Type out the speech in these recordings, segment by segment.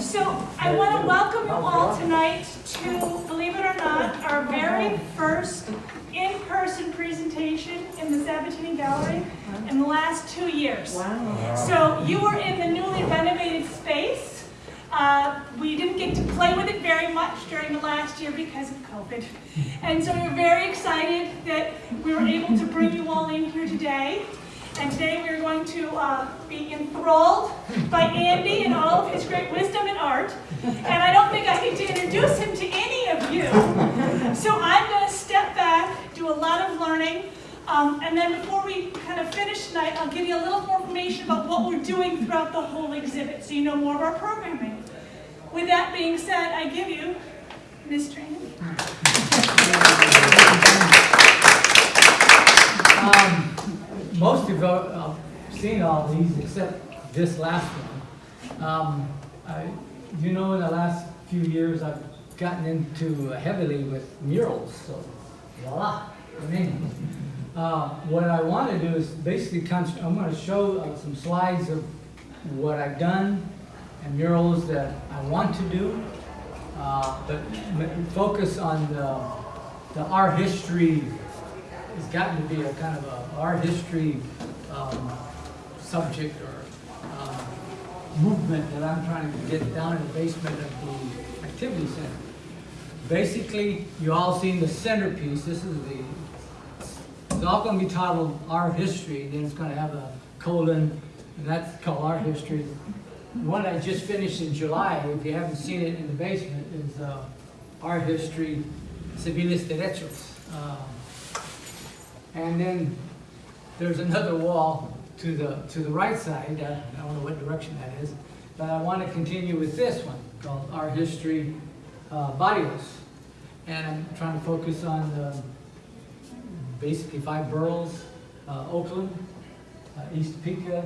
So I want to welcome you all tonight to, believe it or not, our very first in-person presentation in the Sabatini Gallery in the last two years. Wow. So you were in the newly renovated space. Uh, we didn't get to play with it very much during the last year because of COVID. And so we're very excited that we were able to bring you all in here today. And today we're going to uh, be enthralled by Andy and all of his great wisdom and art. And I don't think I need to introduce him to any of you. So I'm going to step back, do a lot of learning, um, and then before we kind of finish tonight, I'll give you a little more information about what we're doing throughout the whole exhibit so you know more of our programming. With that being said, I give you Ms. Tran. Um, most of you have seen all these except this last one. Um, I, you know, in the last few years, I've gotten into heavily with murals, so voila, I mean, uh, what I want to do is basically, I'm going to show uh, some slides of what I've done and murals that I want to do, uh, but focus on the, the art history has gotten to be a kind of a art history um, subject or um, movement that I'm trying to get down in the basement of the activity center. Basically, you all seen the centerpiece. This is the, it's all going to be titled Art History. Then it's going to have a colon, and that's called Art History. One I just finished in July, if you haven't seen it in the basement, is uh, Art History Civiles Derechos. Um, and then there's another wall to the, to the right side, I don't know what direction that is, but I want to continue with this one called Our History uh, Barrios. And I'm trying to focus on um, basically five boroughs, uh, Oakland, uh, East Topeka,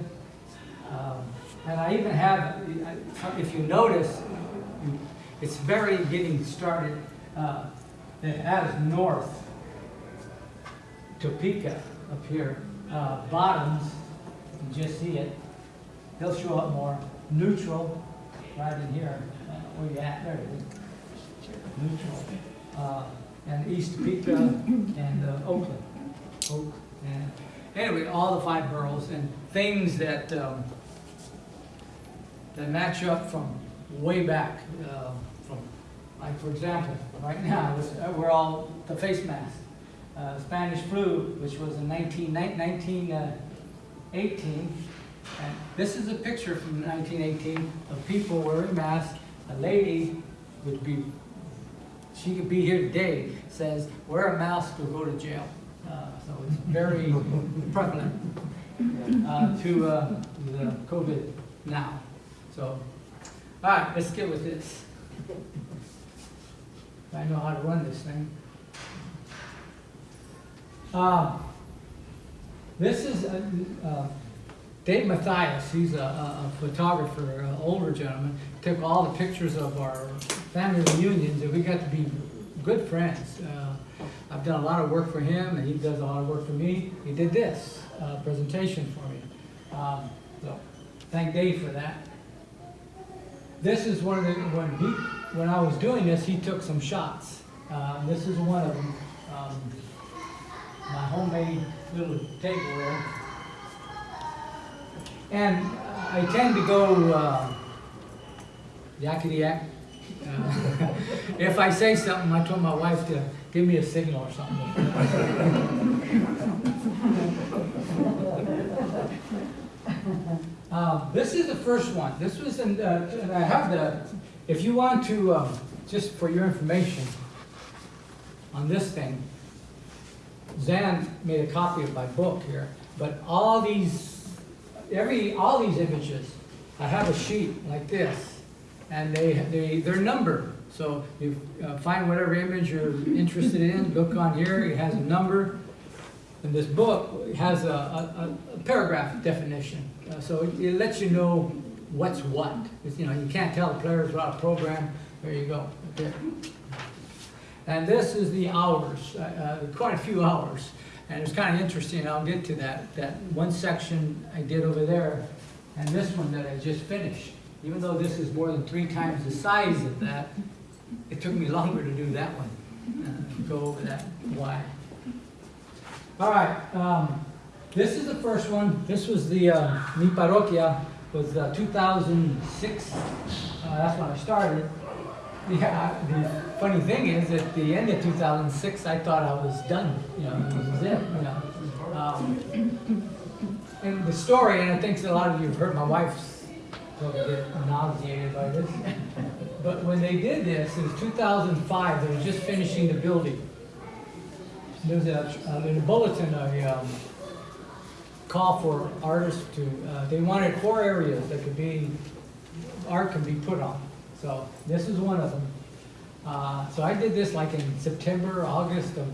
um, and I even have, if you notice, it's very getting started, uh, it has north, Topeka up here, uh, bottoms, you just see it. He'll show up more. Neutral, right in here, uh, where you at, there it is. Neutral, uh, and East Topeka and uh, Oakland. Oak, and, anyway, all the five boroughs and things that, um, that match up from way back, uh, from, like, for example, right now, it's- uh, we're all, the face mask uh, Spanish flu, which was in 19, 1918. And this is a picture from 1918 of people wearing masks. A lady would be, she could be here today, says, wear a mask or go to jail. Uh, so it's very prevalent uh, to uh, the COVID now. So, all right, let's get with this. I know how to run this thing. Um, This is uh, uh, Dave Mathias, he's a- a a photographer, an older gentleman, took all the pictures of our family reunions, and we got to be good friends. Uh, I've done a lot of work for him, and he does a lot of work for me. He did this uh, presentation for me. Um, So, thank Dave for that. This is one of the, when he, when I was doing this, he took some shots. Uh, This is one of them. Um, my homemade little tableware. And I tend to go uh, yakety yak. Uh, if I say something, I told my wife to give me a signal or something. Uh, this is the first one. This was in, uh, and I have the, if you want to, um, just for your information on this thing, Zan made a copy of my book here, but all these, every, all these images, I have a sheet like this, and they, they, they're numbered. So you uh, find whatever image you're interested in, look on here, it has a number. And this book has a, a, a paragraph definition, Uh, so it, it lets you know what's what. It's, you know, you can't tell the players without a program, there you go. Okay. And this is the hours, uh, uh, quite a few hours. And it's kind of interesting, I'll get to that, that one section I did over there, and this one that I just finished. even though this is more than three times the size of that, it took me longer to do that one, uh, go over that why. All right, um, this is the first one. This was the, uh, Mi Parroquia was uh, 2006. Uh, that's when I started. Yeah, the funny thing is, at the end of 2006, I thought I was done. You know, this was it. You know, um, and the story, and I think a lot of you have heard my wife's probably get nauseated by this. But when they did this, it was 2005. They were just finishing the building. There was a, uh, in a bulletin, a um, call for artists to, uh, they wanted four areas that could be, art can be put on. So this is one of them. Uh, so I did this like in September, August of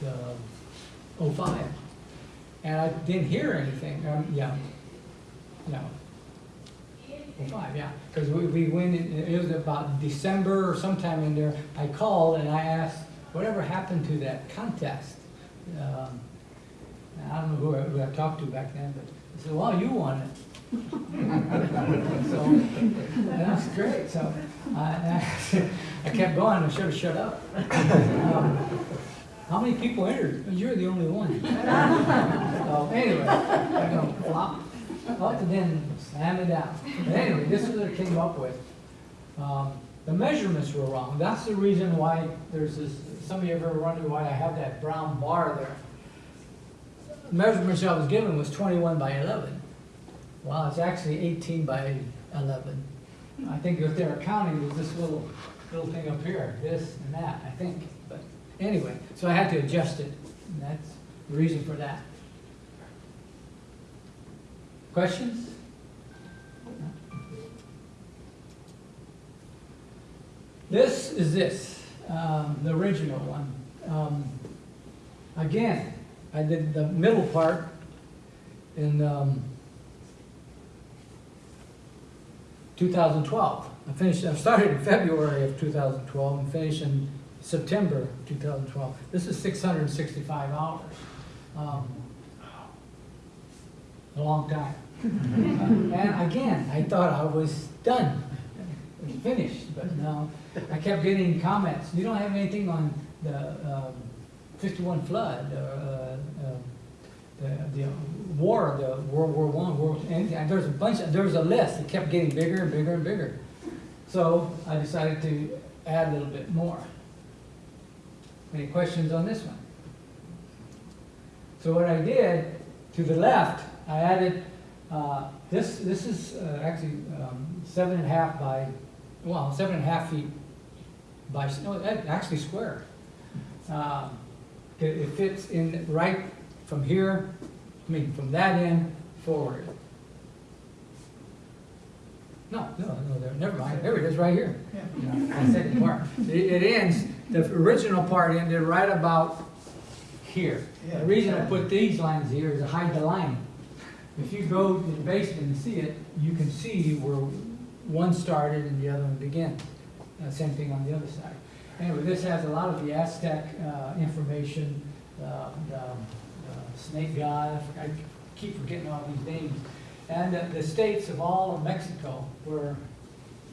the 05. And I didn't hear anything, um, yeah, no. 05, yeah, because we, we went, in- it was about December or sometime in there, I called and I asked, whatever happened to that contest? Um, I don't know who I, who I talked to back then, but I said, well, you won it so that's great. So I I kept going. I should have shut up. Um, how many people entered? You're the only one. so anyway, I'm going to flop up and then slam it down. But anyway, this is what I came up with. Um, the measurements were wrong. That's the reason why there's this, some of you have ever wondered why I have that brown bar there. The measurements I was given was 21 by 11. Wow, it's actually 18 by 11. I think if they're counting, it was this little little thing up here, this and that, I think. But anyway, so I had to adjust it. And that's the reason for that. Questions? This is this, um, the original one. Um, again, I did the middle part and um, 2012. I finished, I started in February of 2012 and finished in September 2012. This is 665 hours. Um, A long time. And again, I thought I was done, finished, but no. I kept getting comments, you don't have anything on the um, 51 flood, or, uh, uh, the, the war, the World War One, World, and and there's a bunch, of- there was a list, it kept getting bigger and bigger and bigger. So I decided to add a little bit more. Any questions on this one? So what I did, to the left, I added, uh, this, this is uh, actually um, seven and a half by, well, seven and a half feet by, no, actually square. Um, It, it fits in right from here, I mean, from that end forward. No, no, no, there, never mind, there it is, right here. Yeah, the second part. It, it ends, the original part ended right about here. The reason I put these lines here is to hide the line. If you go to the basement and see it, you can see where one started and the other one began. Uh, same thing on the other side. Anyway, this has a lot of the Aztec, uh, information, uh, the, snake god, I keep forgetting all these names. And the, states of all of Mexico, where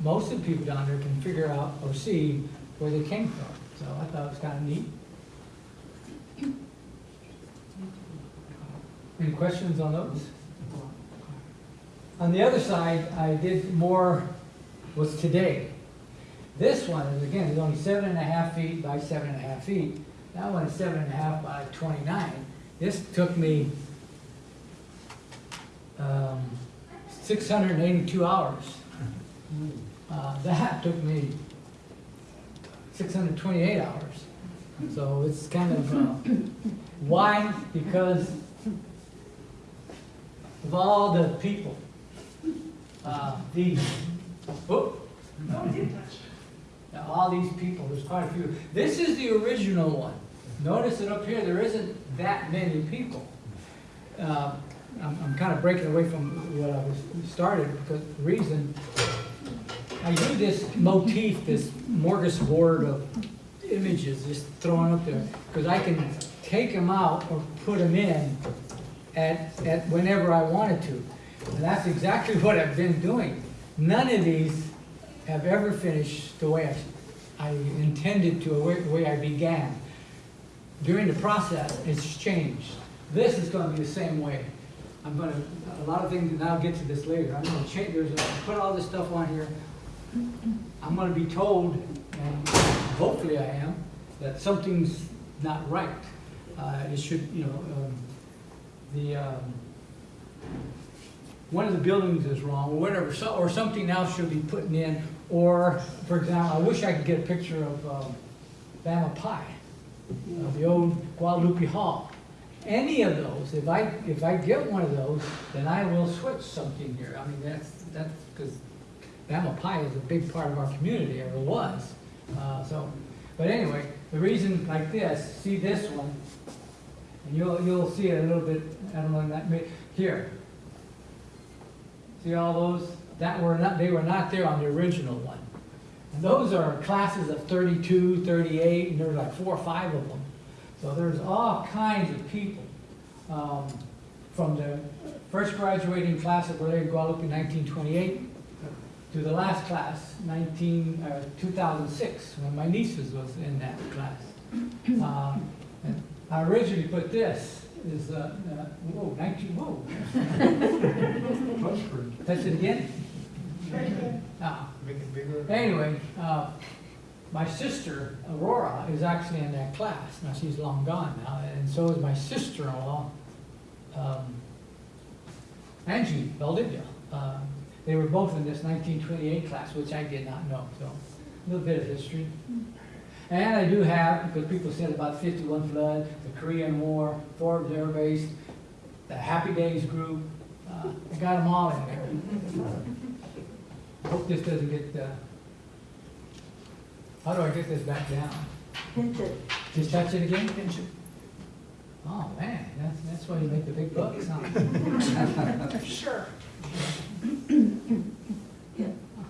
most of the people down there can figure out or see where they came from. So I thought it was kind of neat. Any questions on those? On the other side, I did more, was today. This one is, again, is only seven and a half feet by seven and a half feet. That one is seven and a half by twenty-nine. This took me um, six hundred and eighty-two hours. Uh, That took me six hundred and twenty-eight hours. So it's kind of, uh, why? Because of all the people. Uh, These, whoop, Oh, it did touch. now, all these people, there's quite a few. This is the original one. Notice that up here, there isn't that many people. Uh, I'm, I'm kind of breaking away from what I was started, because the reason, I do this motif, this smorgasbord of images just thrown up there, because I can take them out or put them in at, at whenever I wanted to. And that's exactly what I've been doing. none of these have ever finished the way I, I intended to, the way- the way I began. During the process, it's changed. This is gonna be the same way. I'm gonna, a lot of things, and I'll get to this later, I'm gonna change, there's, a- put all this stuff on here. I'm gonna be told, and hopefully I am, that something's not right. Uh, it should, you know, um, the, um, one of the buildings is wrong, or whatever, so, or something else should be putting in, or, for example, I wish I could get a picture of, um, Bama Pie, uh, the old Guadalupe Hall. Any of those, if I, if I get one of those, then I will switch something here, I mean, that's, that's, because Bama Pie is a big part of our community, it was, uh, so, but anyway, the reason like this, see this one, and you'll, you'll see it a little bit, I don't know, that here. See all those, that were not, they were not there on the original one. And those are classes of 32, 38, and there's like four or five of them. So there's all kinds of people, um, from the first graduating class of Berlin Guadalupe nineteen twenty-eight to the last class, nineteen, uh, two thousand six, when my nieces was in that class. Um, and I originally put this, is, uh, uh, whoa, nineteen, whoa, touch it again? Ah. Make it bigger. Anyway, uh, my sister Aurora is actually in that class. Now, she's long gone now, and so is my sister-in-law, um, Angie Valdivia. Uh, They were both in this nineteen twenty-eight class, which I did not know, so a little bit of history. And I do have, because people said about fifty-one flood, the Korean War, Forbes Air Base, the Happy Days group, uh, I got them all in there. Hope this doesn't get, uh, how do I get this back down? Pinch it. Just touch it again? Pinch it. Oh, man, that's, that's why you make the big bucks, huh? Sure.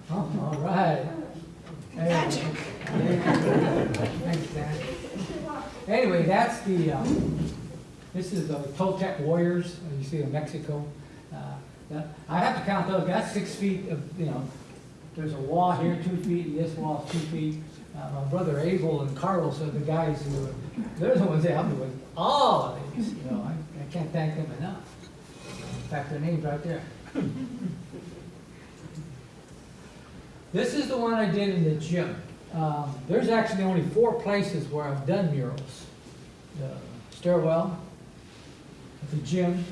Oh, all right. Magic. Thanks, Dan. Anyway, that's the, um, this is the Toltec warriors, you see in Mexico. Uh, I have to count those, that's six feet of, you know, there's a wall here, two feet, and this wall is two feet. Uh, my brother Abel and Carlos are the guys who, they're the ones that helped me with all of these, you know, I, I can't thank them enough. In fact, their name's right there. This is the one I did in the gym. Um, there's actually only four places where I've done murals. The stairwell, the gym,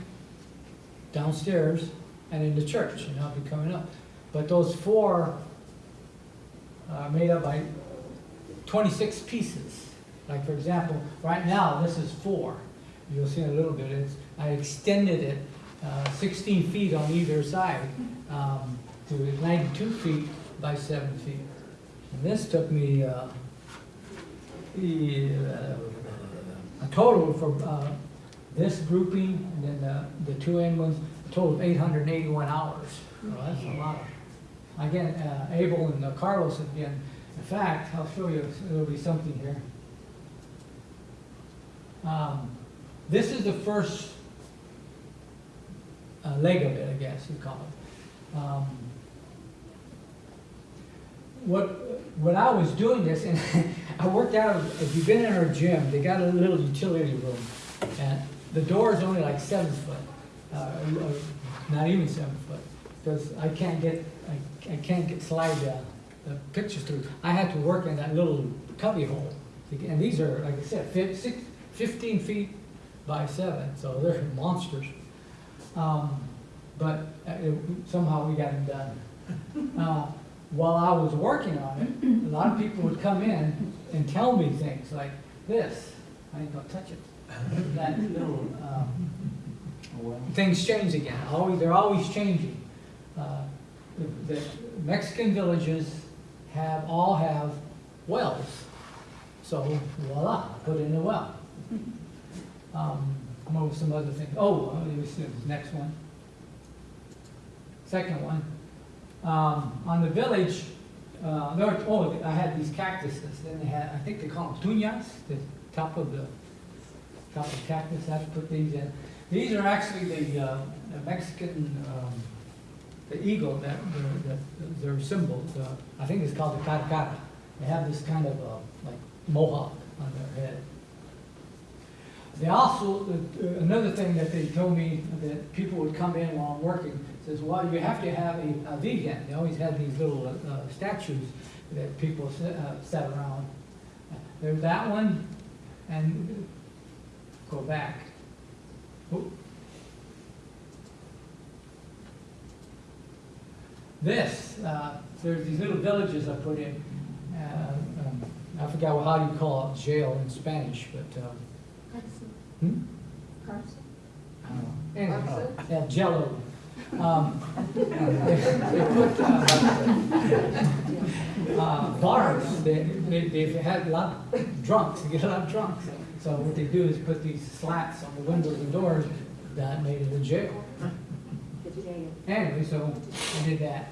downstairs, and in the church, and I'll be coming up. But those four are made up by twenty-six pieces. Like, for example, right now, this is four. You'll see in a little bit, it's, I extended it, uh, sixteen feet on either side, um, to ninety-two feet by seven feet. And this took me, uh, a total for, uh, this grouping, and then the, the two end ones, a total of eight hundred and eighty-one hours. Well, that's a lot. Again, uh, Abel and uh, Carlos again, in fact, I'll show you, there'll be something here. Um, This is the first uh, leg of it, I guess you call it. Um, What, when I was doing this, and I worked out, of- if you've been in our gym, they got a little utility room. And the door is only like seven foot, uh, not even seven foot, because I can't get, I, I can't get slide the, the pictures through. I had to work in that little cubby hole. And these are, like I said, fif- six, fifteen feet by seven, so they're monsters. Um, but uh, it- somehow we got them done. Uh, While I was working on it, a lot of people would come in and tell me things like this, I ain't gonna touch it. That little, um, things change again, always, they're always changing. The the Mexican villages have, all have wells, so voila, put in a well. Um, over some other things, oh, uh, let me see, this next one. Second one, um, on the village, uh, there, oh, I had these cactuses, then they had, I think they call them tunas, the top of the, top of the cactus, I have to put these in. These are actually the, uh, the Mexican, um, the eagle, that, their symbol, I think it's called the caracara. They have this kind of, uh, like mohawk on their head. They also, uh, another thing that they told me, that people would come in while I'm working, says, well, you have to have a, a vegan. They always had these little uh, statues that people uh, sat around. There's that one, and go back. Oop. This, uh, there's these little villages I put in. Uh, um, I forgot how you call it, jail in Spanish, but, um, hmm? Carson? I don't know. Anyway, Carson? yeah, Jello. Um, they, they put uh, uh, bars. They, they, they've had a lot of drunks. They get a lot of drunks. So what they do is put these slats on the windows and doors that made it a jail. Anyway, so we did that.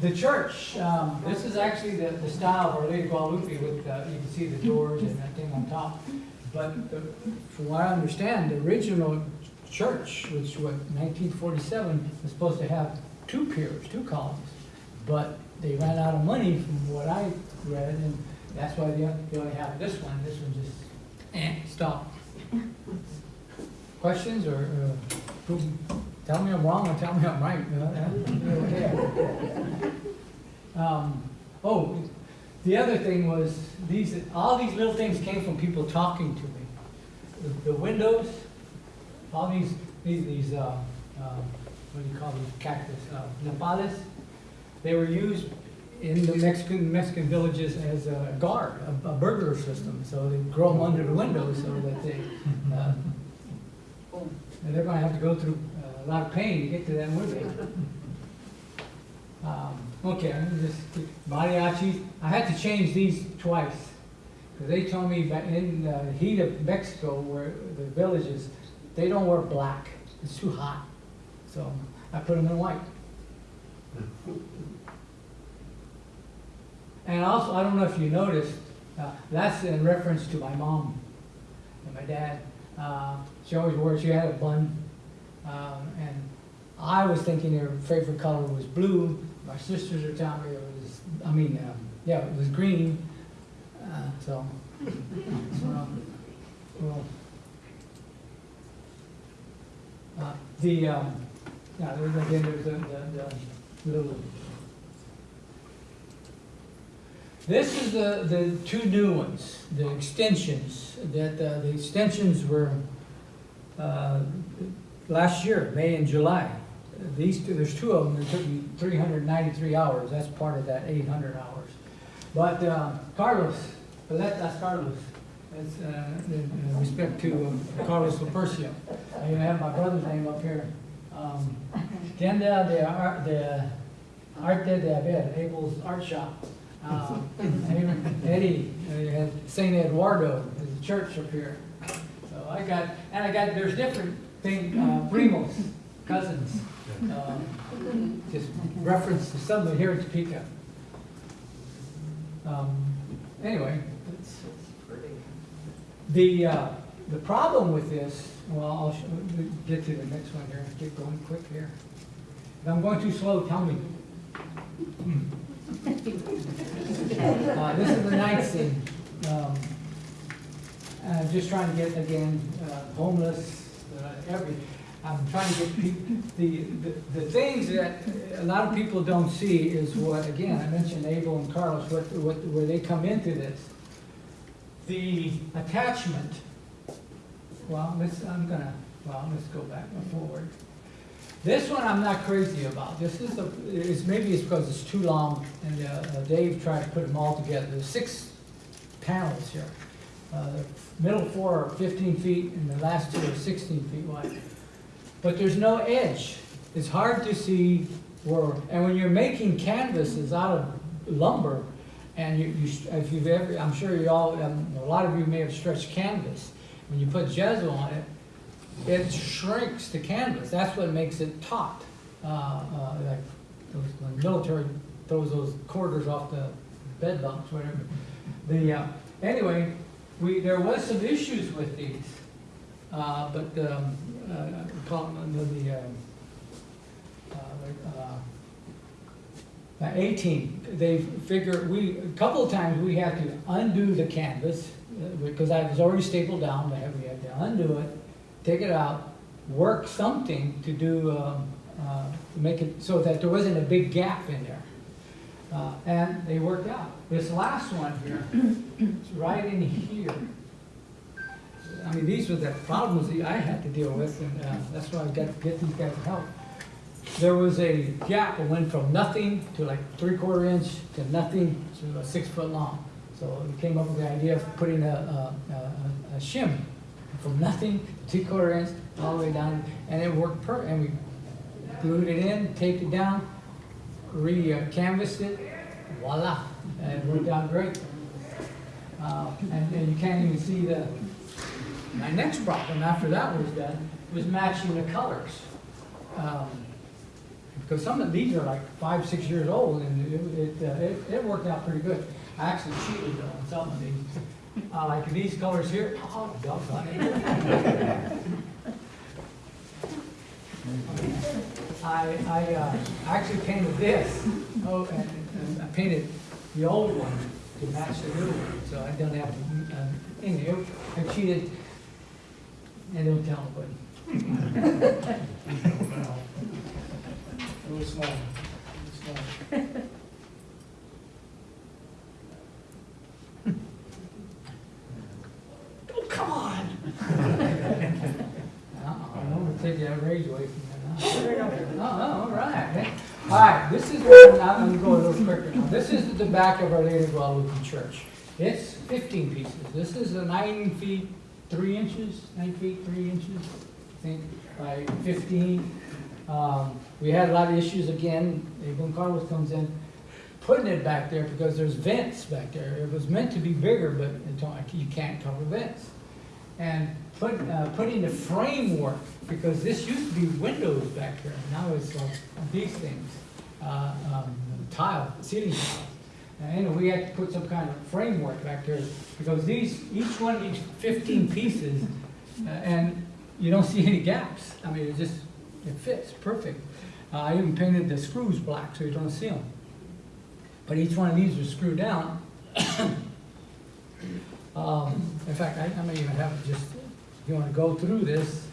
The church, um, this is actually the, the style of Our Lady of Guadalupe with, uh, you can see the doors and that thing on top. But the, from what I understand, the original church, which was nineteen forty-seven, was supposed to have two piers, two columns. But they ran out of money from what I read, and that's why they, they only have this one. This one just, eh, stopped. Questions or, uh, tell me I'm wrong or tell me I'm right. you know. Um, oh, the other thing was, these, all these little things came from people talking to me. The- The windows, all these, these, these, uh, uh, what do you call these cactus, uh, nopales, they were used in the Mexican, Mexican villages as a guard, a, a burglar system, so they grow them under the windows so that they, uh, and they're gonna have to go through a lot of pain to get to that window. Um, okay, I'm just, mariachis, I had to change these twice. Cause they told me back in the heat of Mexico where the villages, they don't wear black, it's too hot. So I put them in white. And also, I don't know if you noticed, uh, that's in reference to my mom and my dad. Uh, she always wore, she had a bun, um, and I was thinking her favorite color was blue. My sisters are telling me it was, I mean, um, yeah, it was green. Uh, so, well, uh, the, um, yeah, there's, again, there's the, the, the little. This is the, the two new ones, the extensions, that, uh, the extensions were, uh, last year, May and July. These two, there's two of them, it took me three hundred and ninety-three hours, that's part of that eight hundred hours. But, uh, Carlos, that, that's Carlos, that's, uh, in in respect to um, Carlos Lapercio. I even have my brother's name up here. Um, Tienda de Ar, de Arte de Abel, Abel's Art Shop. Um, Eddie, uh, had Saint Eduardo, there's a church up here. So I got, and I got, there's different thing, uh, primos, cousins. um, Just reference to somebody here in Topeka. Um, Anyway, the, uh, the problem with this, well, I'll sh- we'll get to the next one here, get going quick here. If I'm going too slow, tell me. Uh, this is the night scene. Um, I'm just trying to get, again, uh, homeless, uh, every, I'm trying to get the, the, the things that a lot of people don't see is what, again, I mentioned Abel and Carlos, what, what, where they come into this. The attachment, well, let's, I'm gonna, well, let's go back and forward. This one I'm not crazy about. This is, a- it's, maybe it's because it's too long, and uh, Dave tried to put them all together. There's six panels here. Uh, The middle four are 15 feet, and the last two are 16 feet wide. But there's no edge. It's hard to see where, and when you're making canvases out of lumber, and you, you, if you've ever, I'm sure you all, um, a lot of you may have stretched canvas. When you put gesso on it, it shrinks the canvas. That's what makes it taut. Uh, uh, like those, the military throws those quarters off the bed bunks, whatever. The, uh, anyway, we, there was some issues with these. Uh, but, um, uh, under the, um, uh, uh, Uh, Eighteen, they figure, we, a couple of times we had to undo the canvas, uh, because I was already stapled down, but we had to undo it, take it out, work something to do, um, uh, to make it so that there wasn't a big gap in there. Uh, and they worked out. This last one here, it's right in here. I mean, these were the problems that I had to deal with, and uh, that's why I got to get these guys to help. There was a gap that went from nothing to like three quarter inch to nothing to six foot long. So we came up with the idea of putting a, a, a, a shim from nothing to three quarter inch all the way down, and it worked per, and we glued it in, taped it down, re-canvassed it, voila, and it worked out great. Uh, and, and you can't even see the, my next problem after that was done was matching the colors. Um, Because some of these are like five, six years old and it, it, uh, it, it worked out pretty good. I actually cheated on some of these. Uh, like these colors here, oh, doggone it. I, I, uh, actually painted this, oh, and, and I painted the old one to match the new one, so I don't have to, um, anyway, I cheated, and don't tell. Really small, really small. Oh, come on! Uh-uh, I'm gonna take that raise away from you. Oh, all right. All right, this is, what- I'm gonna go a little quicker now. This is the back of our Lady of Guadalupe Church. It's fifteen pieces. This is a nine feet, three inches, nine feet, three inches, I think, by fifteen. Um, we had a lot of issues again, when Carlos comes in, putting it back there because there's vents back there. It was meant to be bigger, but you can't cover vents. And put, uh, putting the framework, because this used to be windows back there, now it's like these things, uh, um, tile, ceiling tiles. And we had to put some kind of framework back there, because these, each one, each fifteen pieces, uh, and you don't see any gaps. I mean, it just, it fits perfect. Uh, I even painted the screws black, so you don't see them. But each one of these are screwed down. Um, in fact, I, I may even have just, you wanna go through this.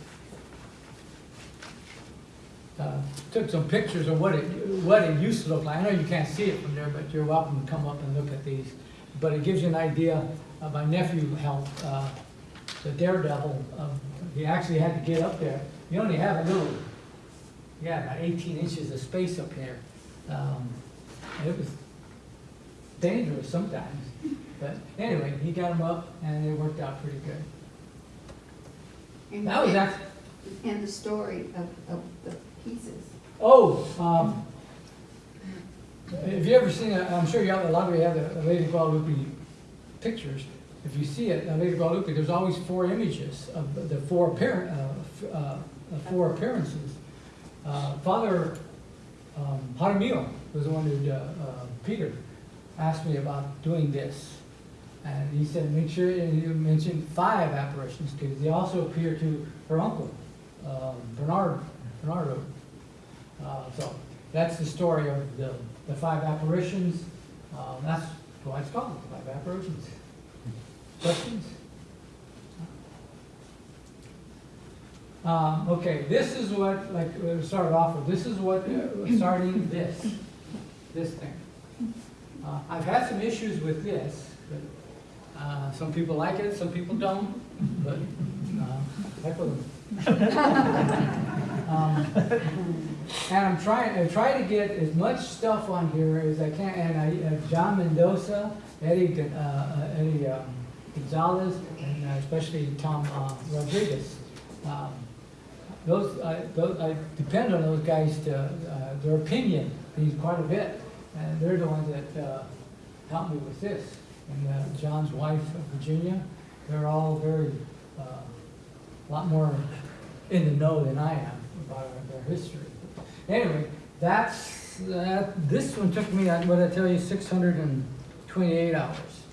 Uh, took some pictures of what it, what it used to look like. I know you can't see it from there, but you're welcome to come up and look at these. But it gives you an idea, my nephew helped, uh, the daredevil, um, he actually had to get up there. You only have a little, yeah, about eighteen inches of space up here. Um, it was dangerous sometimes. But anyway, he got him up and it worked out pretty good. And- That was actually, And the story of, of the pieces. oh, um, have you ever seen, I'm sure you a lot of you have the Lady Guadalupe pictures. If you see it, uh, Lady Guadalupe, there's always four images of the four appear, uh, f- uh, the four appearances. Uh, Father, um, Jaramillo was the one who, uh, uh, Peter asked me about doing this. And he said, make sure, and he mentioned five apparitions, because they also appear to her uncle, um, Bernard, Bernardo. Uh, so, that's the story of the, the five apparitions, um, that's why it's called, the five apparitions. Questions? Um, okay, this is what, like, we started off with, this is what, uh, starting this, this thing. Uh, I've had some issues with this, uh, some people like it, some people don't, but, uh, heck with them. Um, And I'm trying, I try to get as much stuff on here as I can, and I, uh, John Mendoza, Eddie, uh, uh, Eddie um, Gonzalez, and uh, especially Tom uh, Rodriguez. Um, Those, I, those, I depend on those guys to, uh, their opinion means quite a bit, and they're the ones that, uh, helped me with this. And, uh, John's wife, uh, Virginia, they're all very, uh, a lot more in the know than I am about their history. Anyway, that's, that, this one took me, uh, what I tell you, six hundred and twenty-eight hours.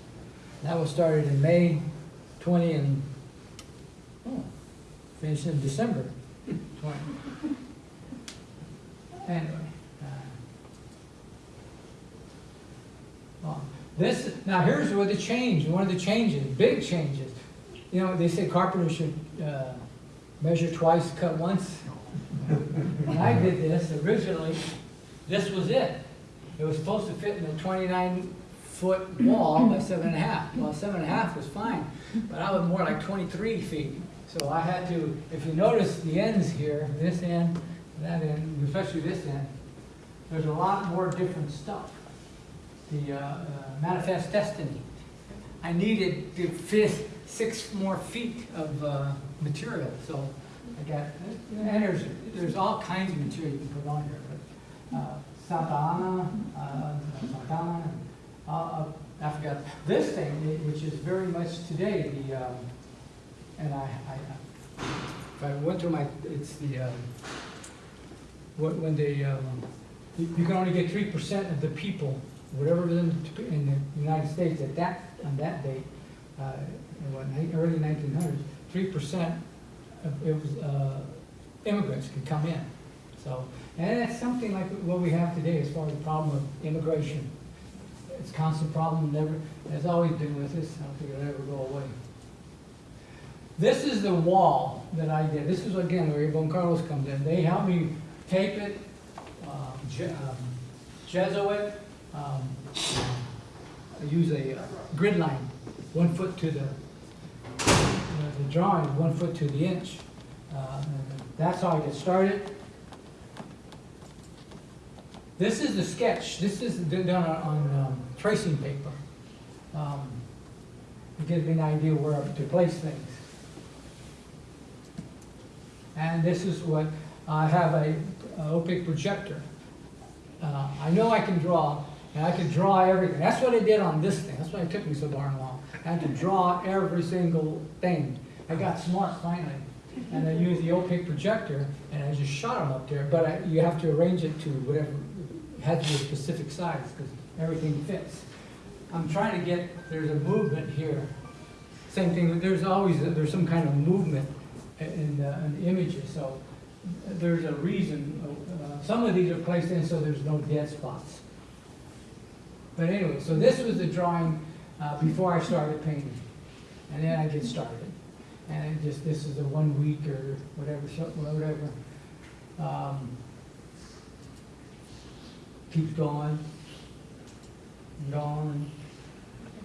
That was started in May twenty and, oh, finished in December twenty. Anyway, uh, This, now here's where the change, one of the changes, big changes. You know, they say carpenters should, uh, measure twice, cut once. When I did this originally, this was it. It was supposed to fit in a twenty-nine foot wall by seven and a half. Well, seven and a half was fine, but I was more like twenty-three feet. So I had to, if you notice the ends here, this end, that end, especially this end, there's a lot more different stuff. The uh, uh, manifest destiny. I needed to fit six more feet of uh, material, so I got, and there's, there's all kinds of material you can put on here. but, uh, Santa Anna, uh, uh, I forgot. This thing, which is very much today, the, um, and I, I, if I went through my, it's the, um, when they, um, you you can only get three percent of the people, whatever is in in the United States at that, on that date, uh, early nineteen hundreds, three percent of, it was, uh, immigrants could come in. So, and that's something like what we have today as far as the problem of immigration. It's a constant problem, never, has always been with us, I don't think it'll ever go away. This is the wall that I did, this is again where Bon Carlos comes in, they helped me tape it, um, Je- um, Jesuit, um, use a uh, grid line, one foot to the, uh, the drawing, one foot to the inch. Uh, That's how I get started. This is the sketch, this is done on, on um, tracing paper. Um, It gives me an idea where to place things. And this is what, I have a a opaque projector. Uh, I know I can draw, and I could draw everything. That's what I did on this thing, that's why it took me so darn long. I had to draw every single thing. I got smart finally, and I used the opaque projector, and I just shot them up there, but I, you have to arrange it to whatever, it has to be a specific size, because everything fits. I'm trying to get, there's a movement here. Same thing, there's always, there's some kind of movement in, the- in the images, so there's a reason. Uh, Some of these are placed in so there's no dead spots. But anyway, so this was the drawing uh, before I started painting. And then I get started. And it just, this is a one week or whatever, so- whatever. Um, Keeps going, and going.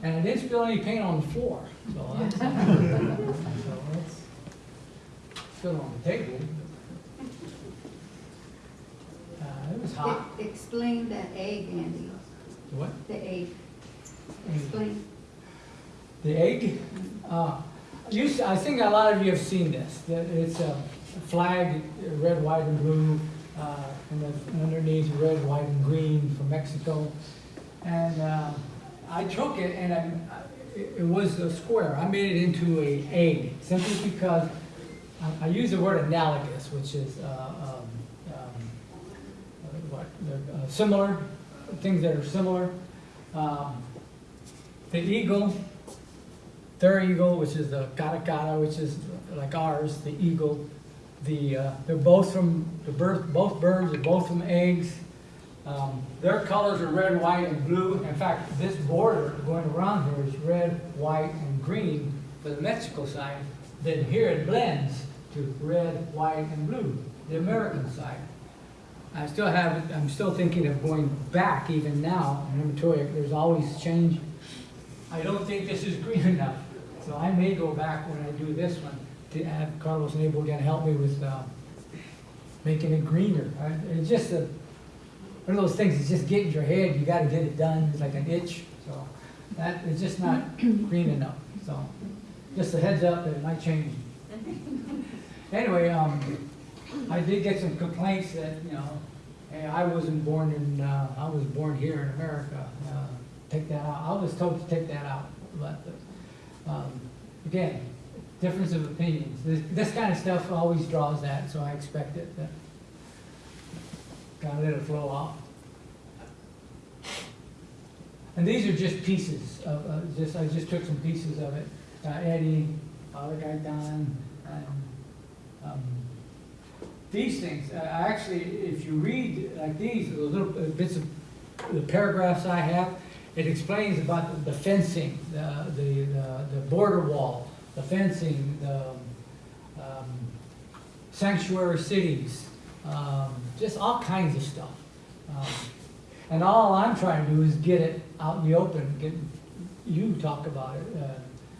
And I didn't spill any paint on the floor, so that's, so that's still on the table. Uh, it was hot. E- Explain that egg, Andy, What? the egg, explain. The egg? Uh, you, I think a lot of you have seen this. It's a flag, red, white, and blue, uh, and then underneath red, white, and green from Mexico. And uh, I took it and I, it was a square. I made it into a egg simply because I, I use the word analogous, which is uh, um, um, uh, what, uh, similar, things that are similar. Um, the eagle, their eagle, which is the caracara, which is like ours, the eagle. The, uh, they're both from, the birth, both birds are both from eggs. Um, their colors are red, white, and blue. In fact, this border going around here is red, white, and green for the Mexico side. Then here it blends to red, white, and blue, the American side. I still have, I'm still thinking of going back even now, in Ematoria, there's always change. I don't think this is green enough, so I may go back when I do this one to have Carlos Nabel again help me with, uh, making it greener. I- It's just a, one of those things, it's just getting your head, you gotta get it done, it's like an itch, so that, it's just not green enough, so. Just a heads up that it might change. Anyway, um, I did get some complaints that, you know, hey, I wasn't born in, uh, I was born here in America, uh, take that out. I was told to take that out, but, um, again, difference of opinions. This, this kind of stuff always draws that, so I expect it, that, gotta let it flow off. And these are just pieces of, uh, just, I just took some pieces of it. Uh, Eddie, other guy Don, and, um, these things, uh, actually, if you read like these, the little bits of, the paragraphs I have, it explains about the fencing, the, the, the- the border wall, the fencing, the, um, sanctuary cities, um, just all kinds of stuff. Um, And all I'm trying to do is get it out in the open, get, you talk about it, uh,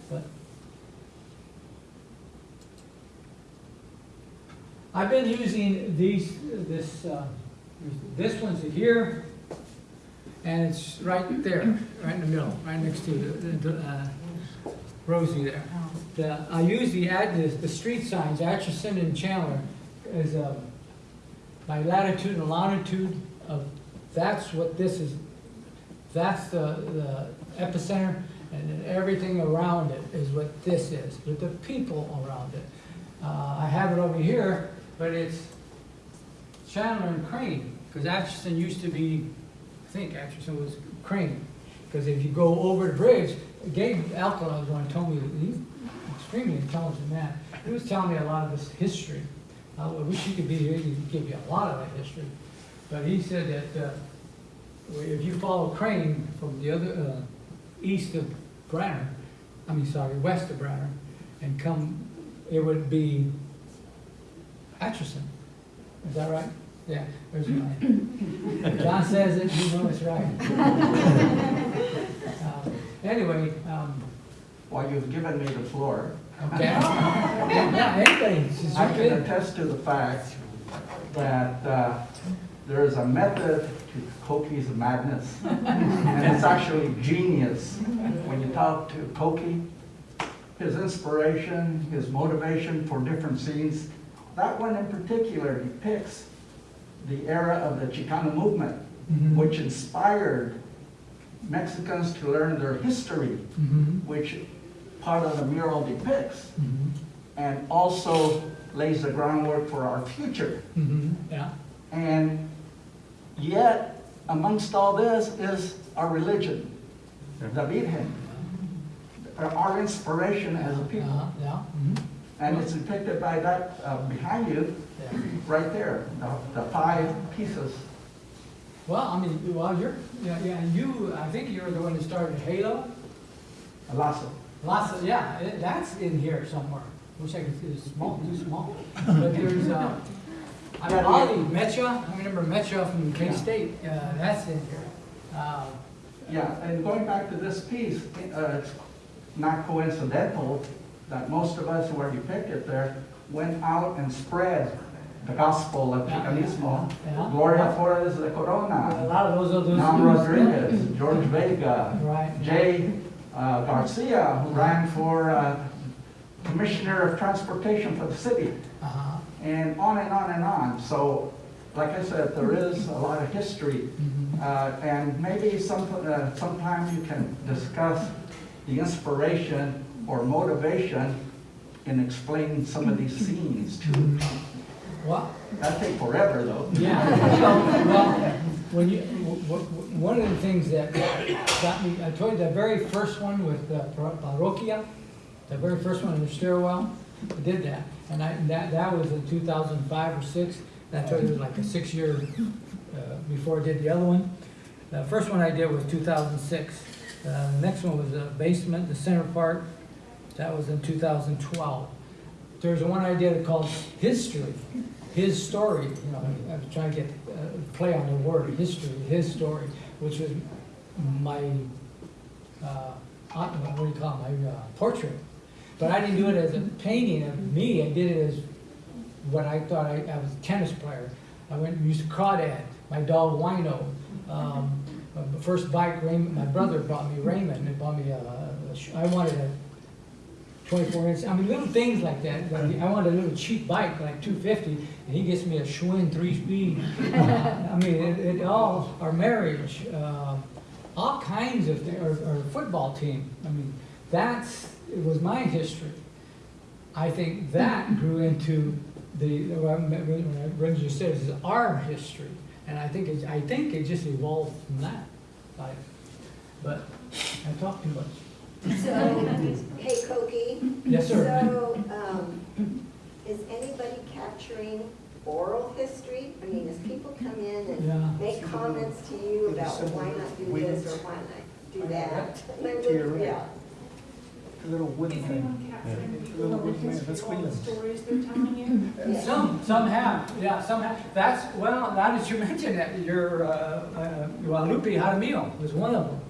but I've been using these, this, uh, this one's here, and it's right there, right in the middle, right next to the, the, uh, Rosie there. The, I use the ad, the, the street signs, Atchison and Chandler, as a, by latitude and longitude of, that's what this is, that's the, the epicenter, and then everything around it is what this is, with the people around it. Uh, I have it over here, but it's Chandler and Crane, because Atchison used to be, I think Atchison was Crane. Because if you go over the bridge, Gabe Alcala was one who told me, he's extremely intelligent man. He was telling me a lot of this history. I wish he could be here, he could give you a lot of that history. But he said that, uh, if you follow Crane from the other, uh, east of Branner, I mean, sorry, west of Branner, and come, it would be Atchison. Is that right? Yeah, there's mine. John says it, you know it's right. Um, Anyway, um, Well, you've given me the floor. okay. Yeah, anybody, I can in. attest to the fact that uh, there is a method to Koki's madness. And it's actually genius. When you talk to Koki, his inspiration, his motivation for different scenes, that one in particular depicts the era of the Chicano movement, Mhm. which inspired Mexicans to learn their history, Mhm, which part of the mural depicts, mhm, and also lays the groundwork for our future. mhm, Yeah, And yet, amongst all this is our religion, the Virgen, our inspiration as a people. uh, yeah, mhm, And it's depicted by that uh, behind you, yeah. right there, the, the five pieces. Well, I mean, well, you're, yeah, yeah, and you, I think you're the one that started Halo. Lasso. Lots of, yeah, it- that's in here somewhere. Wish I could, it's small, too small. But there's, uh, I mean, Ollie, Metcha, I remember Metcha from K-State, uh, that's in here. Uh, Yeah, and going back to this piece, uh, it's not coincidental that most of us who are depicted there went out and spread the gospel of Yeah. Chicanismo. Yeah. Gloria Flores de A Corona, lot of those are those. Nam Rodriguez, George Vega, Right. Jay uh, Garcia, who ran for uh, Commissioner of Transportation for the city, Uh-huh. and on and on and on. So, like I said, there is a lot of history. Mhm. Uh, And maybe some, uh, sometime you can discuss the inspiration or motivation in explaining some of these scenes too. Mhm. Well, That'd take forever though. Yeah, well, when you, one of the things that got me, I told you the very first one with the parroquia, the very first one in the stairwell, I did that. And I, that, that was in two thousand five or six, and I told you it was like a six-year, uh, before I did the other one. The first one I did was two thousand six. Uh, the next one was the basement, the center part, that was in two thousand twelve. There's one I did called History, his story, you know, I was trying to get, uh, play on the word, history, his story, which was my, uh, what do you call it, my uh, portrait. But I didn't do it as a painting of me, I did it as what I thought, I, I was a tennis player. I went used crawdad, my dog Wino. Um, the first bike, Raymond, my brother bought me Raymond, he bought me a, I wanted a twenty-four inch, I mean, little things like that. I wanted a little cheap bike, like two fifty, and he gets me a Schwinn three-speed. Uh, I mean, it, it all, our marriage, uh, all kinds of, things, our, our football team. I mean, that's, it was my history. I think that grew into the, when just said, is our history. And I think it, I think it just evolved from that. Like, But I talked too much. So, hey, Koki. Yes, sir. So, um, is anybody capturing oral history? I mean, as people come in Yeah. and make comments to you about why not do this or why not? do that. They To your would- right. Yeah. The little wooden Is thing. anyone capturing the Little oral bit man, that's of the stories they're telling you? Yeah. Some, some have, yeah, some have. That's, well, now that you mention that, your, uh, uh, well, Lupe Jaramillo was one of them.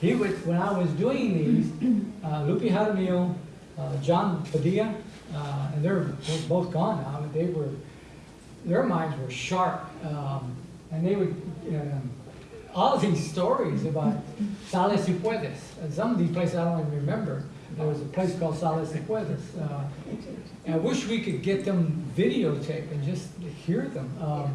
He would, when I was doing these, uh, Lupe Jaramillo, uh, John Padilla, uh, and they're both gone now, but they were, their minds were sharp. Um, and they would, um, all these stories about Sal Si Puedes, and some of these places I don't even remember. There was a place called Sal Si Puedes. Uh, I wish we could get them videotaped and just hear them. Um,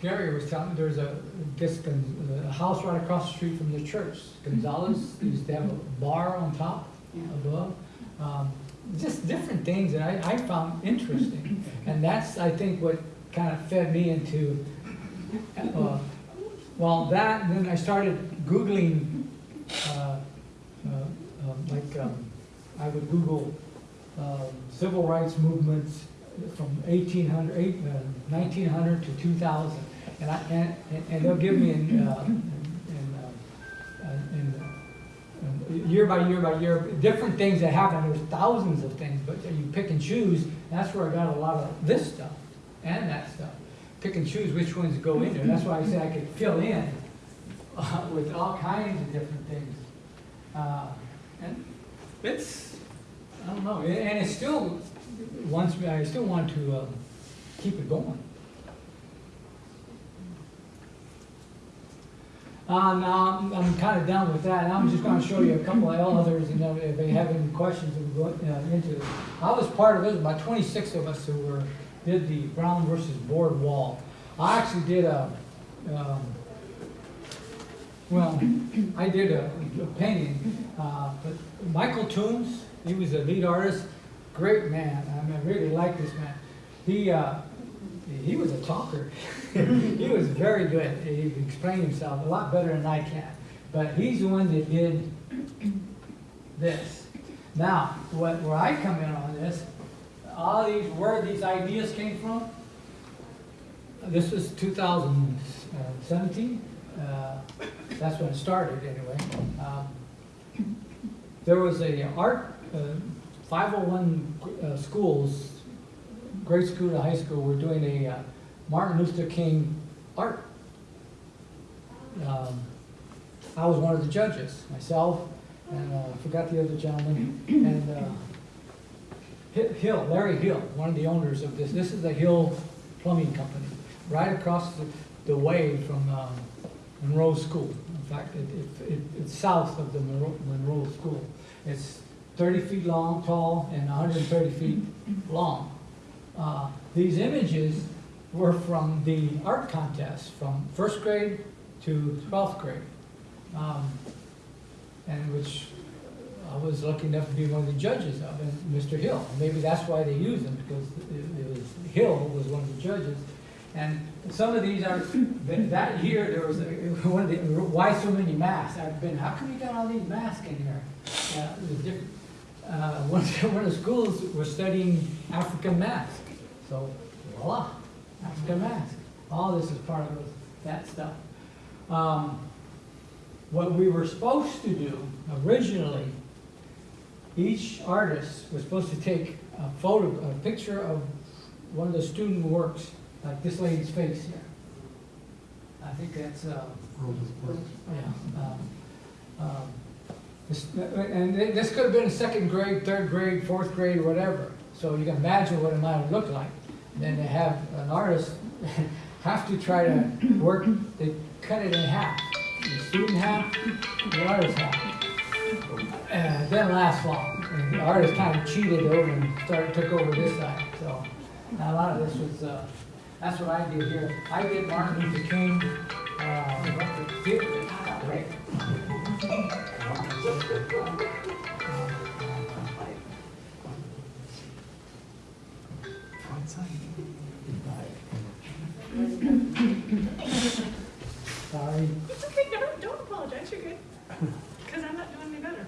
Gary was telling me there's a, this, a house right across the street from the church. Gonzalez used to have a bar on top, above. Um, just different things that I, I found interesting. And that's, I think, what kind of fed me into, uh, well, that, and then I started Googling, uh, uh, um, like, um, I would Google um, civil rights movements from 1800, eight- uh, 1900 to 2000. And I, and, and they'll give me in, uh, in, in, uh, year by year by year, different things that happen. There's thousands of things, but you pick and choose. That's where I got a lot of this stuff and that stuff. Pick and choose which ones go in there. That's why I said I could fill in uh, with all kinds of different things. Uh, and it's, I don't know, and it's still me, I still want to um, keep it going. Uh, now, I'm- I'm kind of done with that, I'm just gonna show you a couple of others, and then if they have any questions, we'll go uh, into. I was part of it, about twenty-six of us who were, did the Brown versus Board wall. I actually did a, um, well, I did a a painting, uh, but Michael Toombs, he was a lead artist, great man, I mean, really like this man. He, uh, he was a talker. He was very good, he explained himself a lot better than I can. But he's the one that did this. Now, what, where I come in on this, all these, where these ideas came from, this was 2017. Uh, That's when it started, anyway. Um, There was a art, uh, 501 uh, schools, grade school to high school, were doing a uh, Martin Luther King art. Um, I was one of the judges, myself, and uh, I forgot the other gentleman, and uh, Hill, Larry Hill, one of the owners of this. This is the Hill Plumbing Company, right across the, the way from um, Monroe School. In fact, it, it, it- it's south of the Monroe, Monroe School. It's thirty feet long, tall, and hundred and thirty feet long. Uh, These images were from the art contest, from first grade to twelfth grade. Um, And which I was lucky enough to be one of the judges of, and Mr. Hill. Maybe that's why they used him, because it was, Hill was one of the judges. And some of these are, that year, there was, one of the, why so many masks? I've been, how come you got all these masks in here? Uh, it was different. Uh, one, one of the schools was studying African mask, so voila, African mask. All this is part of that stuff. Um, what we were supposed to do originally, each artist was supposed to take a photo, a picture of one of the student works, like this lady's face here. I think that's, uh, yeah. um, um, And this could have been second grade, third grade, fourth grade, whatever. So you can imagine what it might have looked like. Then to have an artist have to try to work, they cut it in half. The student half, the artist half. And it last long. And the artist kind of cheated over and started, took over this side, so. now A lot of this was, uh, that's what I did here. I did Martin Luther King, uh, right? Sorry. It's okay, don't, don't apologize, you're good. Because I'm not doing any better.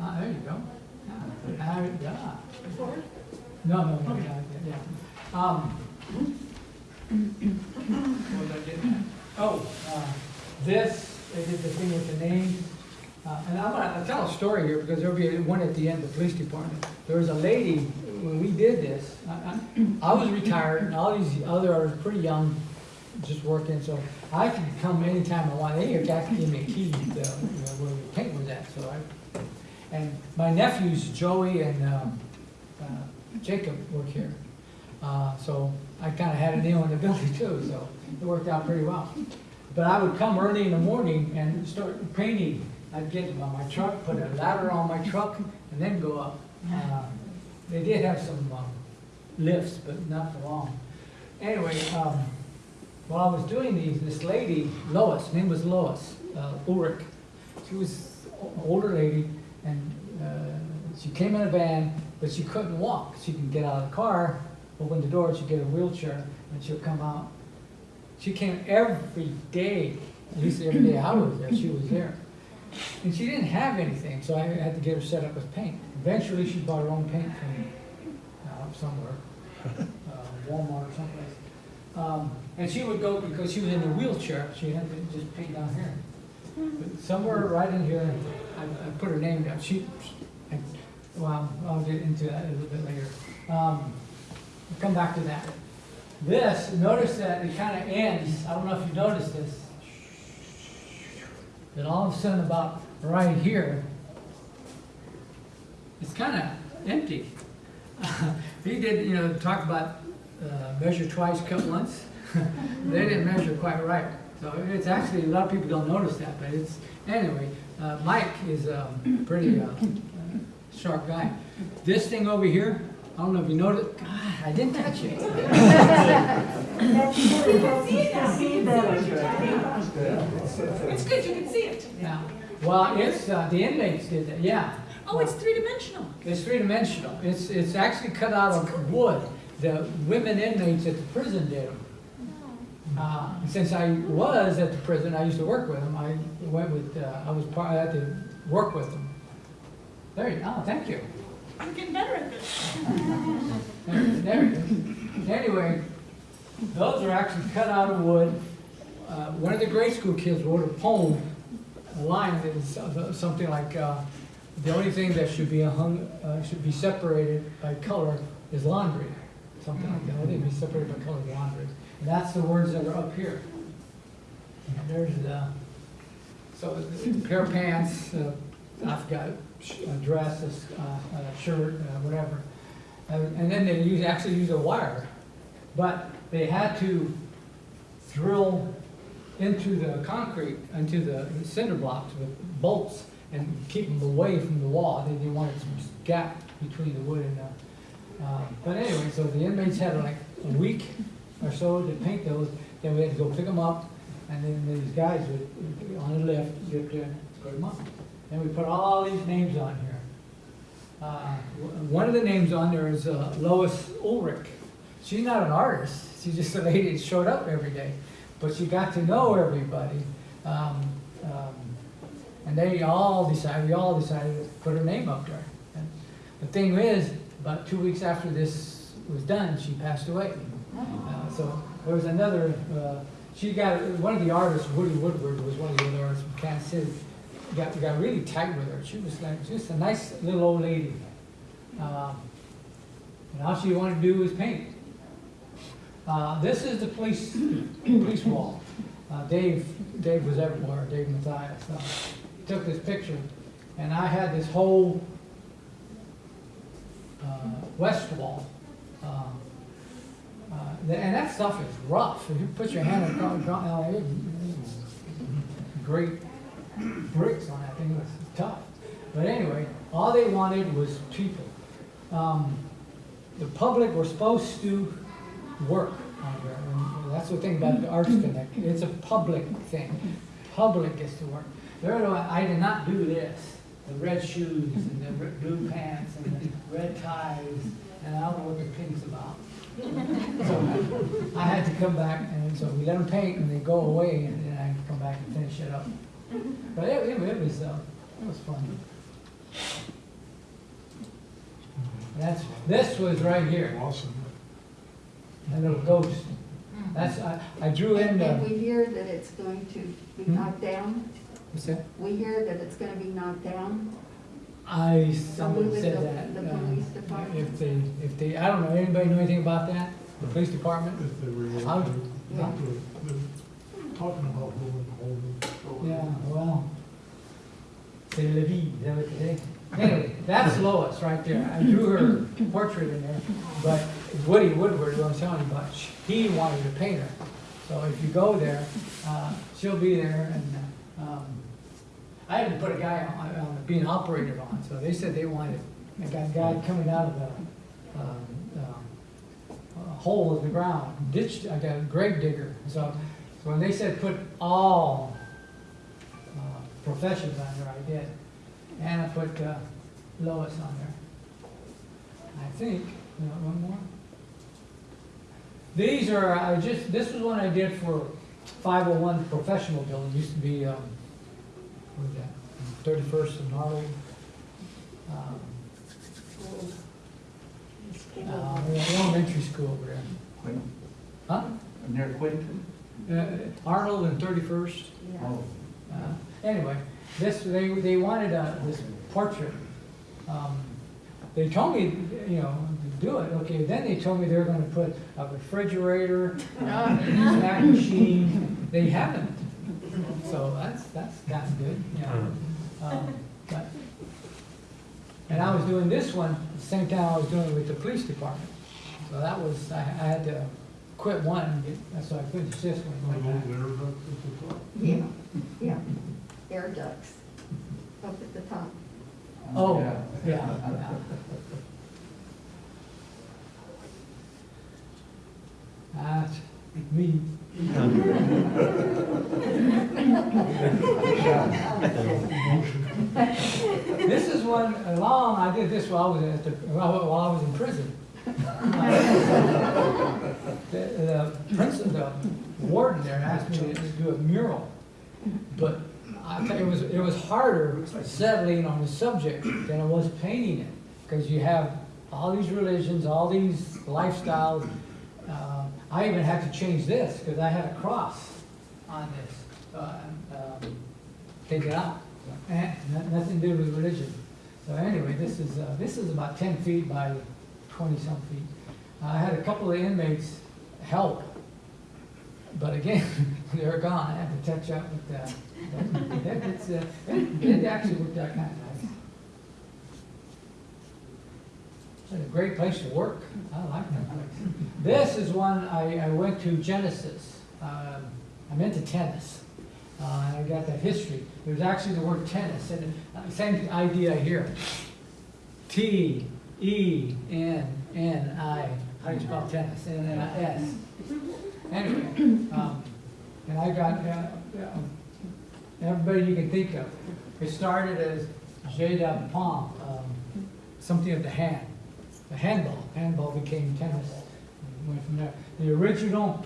Ah, there you go. Ah, yeah. Forward? No, no, no, yeah, yeah, yeah. Um, what was I getting at? Oh, uh, this, they did the thing with the names. Uh, And I'm gonna tell a story here because there'll be one at the end, the police department. There was a lady, when we did this, I, I, I was retired and all these other are pretty young, just working, so I could come anytime I want. They fact gave me a key to, you know, where the paint was at, so I, and my nephews, Joey and, um, uh, Jacob work here. Uh, so I kinda had a nail in the building too, so it worked out pretty well. But I would come early in the morning and start painting. I'd get on my truck, put a ladder on my truck, and then go up. Uh, They did have some um, lifts, but not for long. Anyway, um, while I was doing these, this lady, Lois, name was Lois uh, Ulrich, she was an older lady, and uh, she came in a van, but she couldn't walk. She could get out of the car, open the door, she'd get a wheelchair, and she'd come out. She came every day, at least every day I was there, she was there. And she didn't have anything, so I had to get her set up with paint. Eventually, she bought her own paint from uh, somewhere, uh, Walmart or someplace. Um, And she would go, because she was in a wheelchair, she had to just paint down here. But Somewhere right in here, I, I put her name down, she, I, well, I'll get into that a little bit later. Um, I'll Come back to that. This, notice that it kind of ends, I don't know if you noticed this. Then all of a sudden about right here, it's kind of empty. He did, you know, talk about uh, measure twice, cut once. They didn't measure quite right. So it's actually, a lot of people don't notice that, but it's, anyway, uh, Mike is um, pretty uh, sharp guy. This thing over here, I don't know if you noticed, God, I didn't touch it. You can see it now. You can see what you're talking about. It's good, you can see it. Yeah, well, it's, uh, the inmates did that, yeah. Oh, it's three-dimensional. It's three-dimensional. It's, it's actually cut out of wood. The women inmates at the prison did them. Uh, Since I was at the prison, I used to work with them. I went with, uh, I was part, I had to work with them. There you, oh, thank you. You're getting better at this. There, it is. Anyway, those are actually cut out of wood. Uh, one of the grade school kids wrote a poem, a line that is so- something like, uh, the only thing that should be hung, uh, should be separated by color is laundry. Something like that, only be separated by color is laundry. And that's the words that are up here. And there's the, so the pair of pants, uh, I've got a dress, a uh, a shirt, uh, whatever. And and then they use, actually use a wire, but they had to drill into the concrete, into the cinder blocks with bolts and keep them away from the wall. They didn't want some gap between the wood and the, uh, but anyway, so the inmates had like a week or so to paint those, then we had to go pick them up, and then these guys would, on the lift, get put them up. And we put all these names on here. Uh, One of the names on there is uh, Lois Ulrich. She's not an artist, she's just a lady that showed up every day, but she got to know everybody. Um, um, And they all decided, we all decided to put her name up there. And The thing is, about two weeks after this was done, she passed away. Uh, So there was another, uh, she got, one of the artists, Woody Woodward, was one of the other artists from Kansas City, got, got really tight with her. She was like, just a nice little old lady. Um, And all she wanted to do was paint. Uh, This is the police, police wall. Uh, Dave, Dave was everywhere, Dave Mathias. uh, Took this picture, and I had this whole uh, west wall. uh, uh, And that stuff is rough. If you put your hand across, uh, it- it's great bricks on that thing, it was tough. But anyway, all they wanted was people. Um, The public were supposed to work on that's the thing about the Arts Connect, it's a public thing. Public gets to work. There, I did not do this, the red shoes and the blue pants and the red ties, and I don't know what the pink's about. So I had to come back, and so we let them paint, and they go away, and then I come back and finish it up. But it, it it was, uh, it was fun. That's, this was right here, Awesome. that little ghost. That's, I, I drew in And and the, we hear that it's going to be Hmm? knocked down. what's that? We hear that it's gonna be knocked down. I, someone Removing said the- that. the um, police department? If they, if they, I don't know, anybody know anything about that? The police department? If they were How- Yeah. talking about moving home. Yeah, well, c'est la vie, is that what they? Anyway, that's Lois right there. I drew her portrait in there, but Woody Woodward, who I'm telling you about, he wanted to paint her. So if you go there, uh, she'll be there and, um, I had to put a guy on, on, being operated on, so they said they wanted, a guy coming out of the, um, um, hole in the ground, ditch, I got a grave digger, so, so when they said put all, professions on there, I did. And I put, uh, Lois on there. I think, you know, one more. These are, I just, this was one I did for five oh one professional building, used to be, um, what was that, thirty-first and Harley. Um, uh, the elementary school over there. Quin- Huh? Near Quinton? Uh, Arnold and thirty-first. Yeah. Oh, Uh, Anyway, this, they, they wanted uh, this portrait. Um, They told me, you know, to do it, okay, then they told me they were gonna put a refrigerator, a snack machine, they haven't. So that's, that's gotten good, you know. Um, but- And I was doing this one, at the same time I was doing it with the police department. So that was, I, I had to quit one, and get- that's why I finished this one. One of those air ducts at the top. Yeah, yeah, air ducts up at the top. Oh, yeah. yeah, yeah. That's me. This is one, uh, long, I did this while I was at the, while while I was in prison. The, the principal, the warden there asked me to do a mural, but I tell you, it was, harder settling on the subject than it was painting it. Because you have all these religions, all these lifestyles. Uh, I even had to change this, because I had a cross on this. Uh, um, Take it out. Nothing to do with religion. So anyway, this is, uh, this is about ten feet by twenty-some feet. I had a couple of inmates help, but again, they're gone. I had to touch up with that. Uh, it it actually worked out kind of nice. It's a great place to work. I like that place. This is one, I, I went to Genesis. Um, I'm into tennis. Uh, I got that history. There's actually the word tennis, and uh, same idea here. T, E, N, N, I. How do you spell tennis? N, N, I, S. Anyway, um, and I got, uh, uh, everybody you can think of. It started as jeu de paume, um, something of the hand, the handball. Handball became tennis, went from there. The original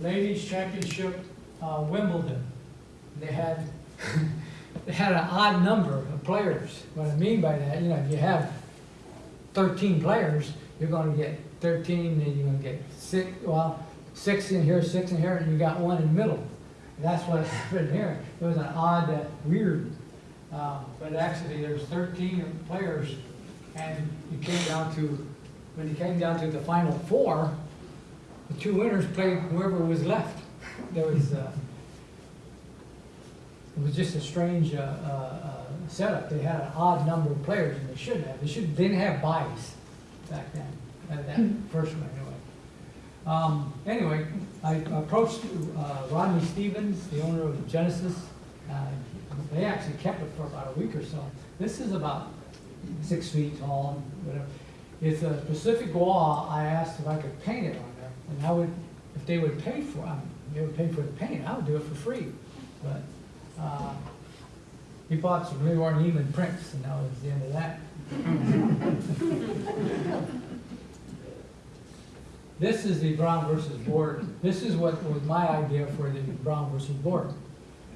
ladies championship, uh, Wimbledon, they had, they had an odd number of players. What I mean by that, you know, if you have thirteen players, you're gonna get thirteen, then you're gonna get six, well, six in here, six in here, and you got one in the middle. That's what happened here. It was an odd, uh, weird, um, but actually, there's thirteen players, and you came down to, when you came down to the final four, the two winners played whoever was left. There was, uh, it was just a strange, uh, uh, uh, setup. They had an odd number of players, and they shouldn't have. They should, they didn't have buys back then, uh, that first one. Um, anyway, I approached, uh, Rodney Stevens, the owner of Genesis. Uh, They actually kept it for about a week or so. This is about six feet tall, whatever. It's a Pacific wall. I asked if I could paint it on there, and I would, if they would pay for, um, they would pay for the paint, I would do it for free. But, uh, he bought some Leroy Neiman prints, and that was the end of that. This is the Brown versus Board. This is what was my idea for the Brown versus Board.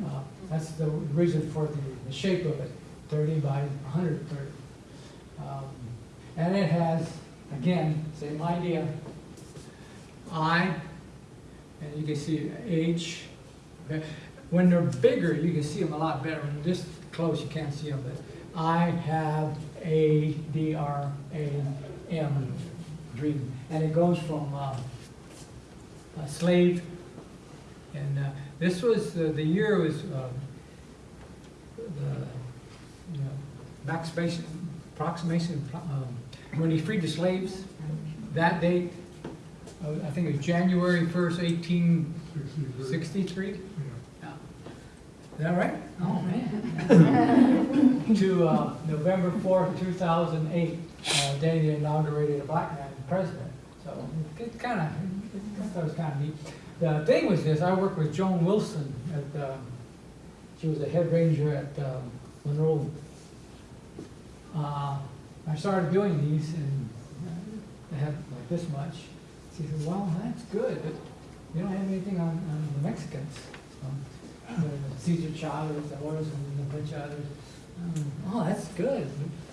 Uh, That's the reason for the, the shape of it, thirty by hundred and thirty. Um, And it has, again, same idea. I, and you can see age. When they're bigger, you can see them a lot better. When this close, you can't see them, but I have a D R A M dream, and it goes from uh, a slave, and uh, this was uh, the year was um, the you know, approximation, approximation um, when he freed the slaves. That date, uh, I think it was January first, eighteen Sixty-three. sixty-three. Yeah. Is that right? Oh, man. To uh, November fourth, two thousand eight, uh, day they inaugurated a black man president. So it kind of, I was kind of neat. The thing was this, I worked with Joan Wilson at, uh, she was a head ranger at um, Monroe. Uh, I started doing these and uh, they had like this much. She said, well, that's good, but you don't have anything on, on the Mexicans. So, uh, Cesar Chavez, the was, and a bunch of others. Um, Oh, that's good.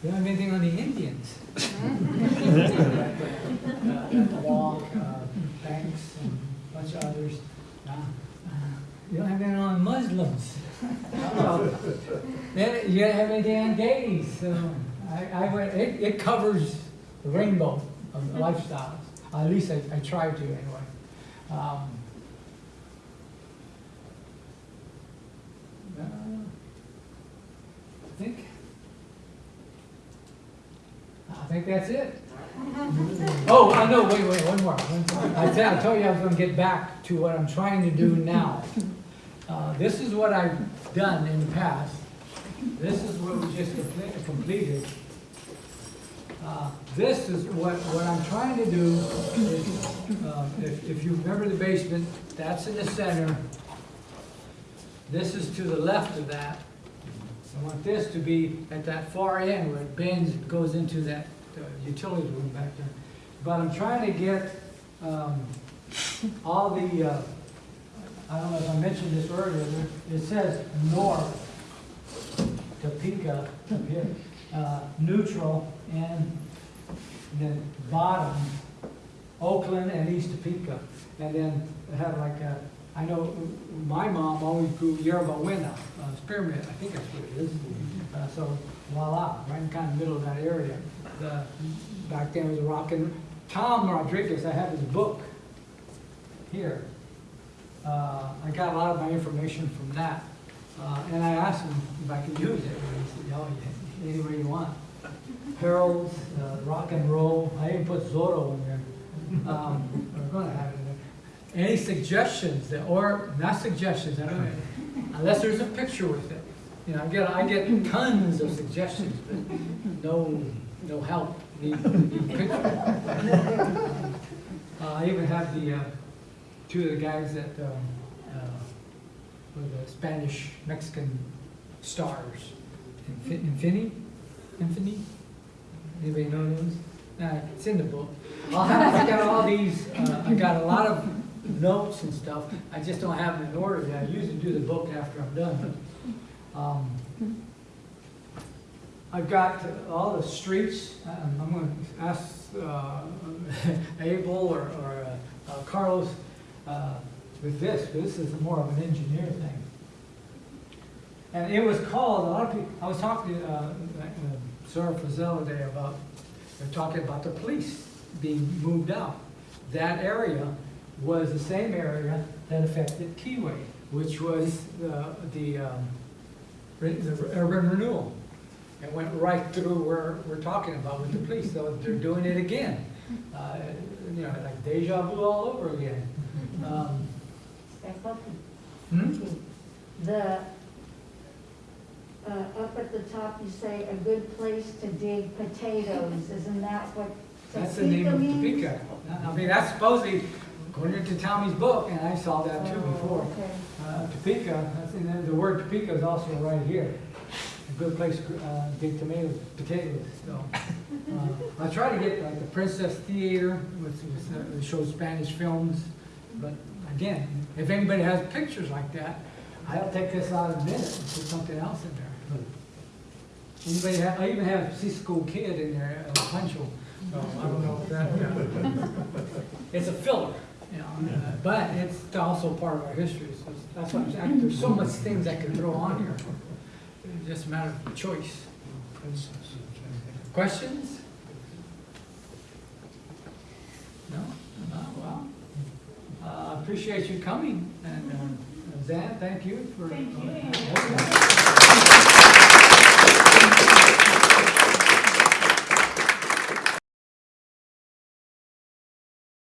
You don't have anything on the Indians. Walk, Banks, and a bunch of others. You don't have anything on Muslims. You don't have anything on gays. So I, I it, it covers the rainbow of lifestyles. At least I, I try to anyway. Um, I think, I think that's it. Oh, I know, wait, wait, one more. One- I tell, I told you I was gonna get back to what I'm trying to do now. Uh, this is what I've done in the past. This is what we just comple- completed. Uh, This is what, what I'm trying to do is, um, if, if you remember the basement, that's in the center. This is to the left of that. I want this to be at that far end where it bends, and goes into that uh, utilities room back there. But I'm trying to get, um, all the, uh, I don't know if I mentioned this earlier, it says north, Topeka, up here, uh, neutral, and then bottom, Oakland and East Topeka. And then had like, a- I know my mom always grew yerba buena, uh, spearmint, I think that's what it is. Uh, so voila, right in kind of middle of that area. The, back then was rockin', Tom Rodriguez, I have his book here. Uh, I got a lot of my information from that. Uh, and I asked him if I could use it, he said, oh, yeah, any way you want. Harold's, uh, rock and roll, I even put Zorro in there. Um, we're have it in there. Any suggestions, that- or, not suggestions, I don't, unless there's a picture with it. You know, I get, I get tons of suggestions, but no, no help, need, need pictures. Uh, I even have the, uh, two of the guys that, um, uh, were the Spanish Mexican stars. Infi- Infini? Infini? Anybody know those? Uh, it's in the book. I'll have, I got all these, uh, I got a lot of notes and stuff. I just don't have them in order yet. I usually do the book after I'm done. Um, I've got all the streets. Um, I'm gonna ask, uh, Abel or, or uh, uh, Carlos, uh, with this, this is more of an engineer thing. And it was called, a lot of people, I was talking to, uh, uh, Sarah Fazell today about, they're talking about the police being moved out. That area was the same area that affected Keyway, which was the, the, um, the urban renewal. It went right through where we're talking about with the police, so they're doing it again. Uh, You know, like deja vu all over again. Um, hmm? The, uh, up at the top, you say a good place to dig potatoes, isn't that what That's the name of Topeka means? Topeka. I mean, that's supposedly, according to Tommy's book, and I saw that too Oh, before. okay. Uh, Topeka, and the word Topeka is also right here. A good place to uh, dig tomatoes, potatoes, so. uh, I try to get like the Princess Theater, which uh, shows Spanish films, but again, if anybody has pictures like that, I'll take this out in a minute and put something else in there. Anybody have, I even have Cisco Kid in there, uh, Pancho, so I don't know if that, uh, it's a filler, you know, uh, but it's also part of our history, so that's I'm saying, there's so much things I could throw on here. It's just a matter of choice. Questions? No? No, well, uh, appreciate you coming, and, uh, Zan, thank you for. Thank you. uh,